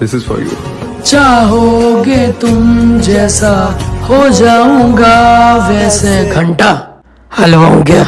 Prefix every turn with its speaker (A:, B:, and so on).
A: This is for you
B: चाहोगे तुम जैसा हो जाऊँगा वैसे। घंटा हलवा हो गया।